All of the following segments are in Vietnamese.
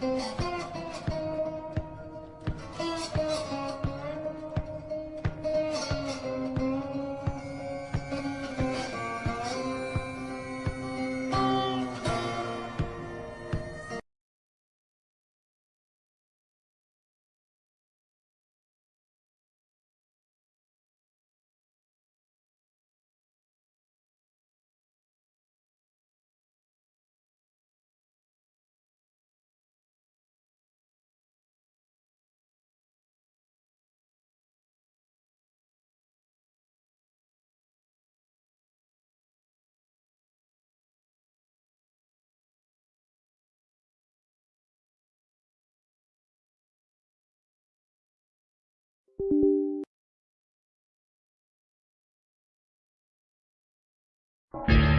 Música Thank you.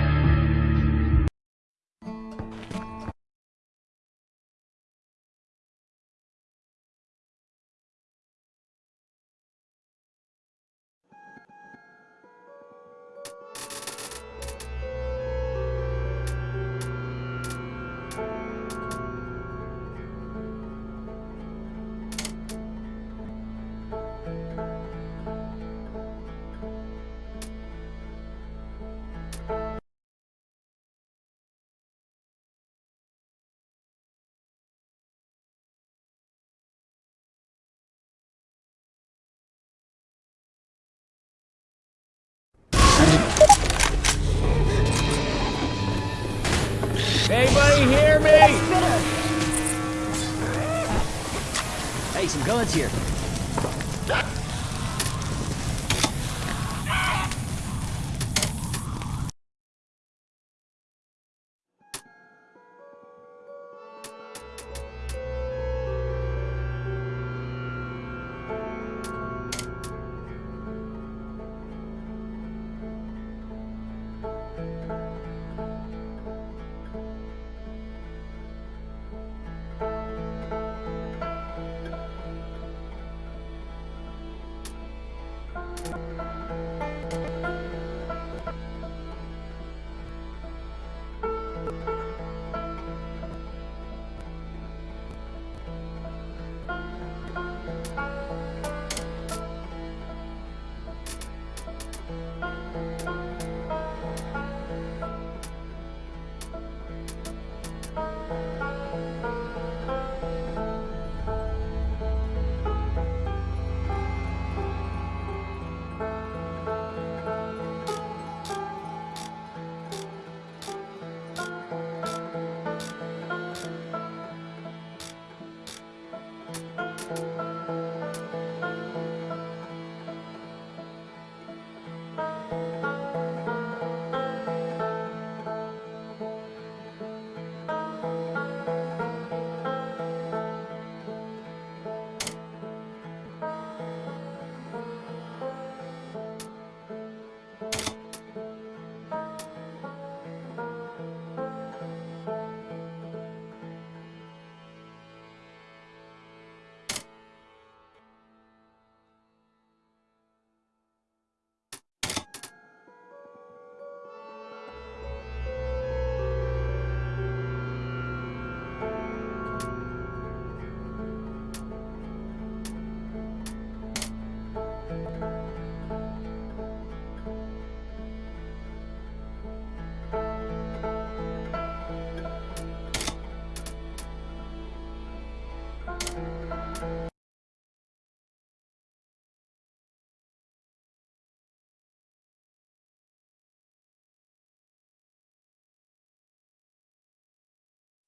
Hey, some guns here.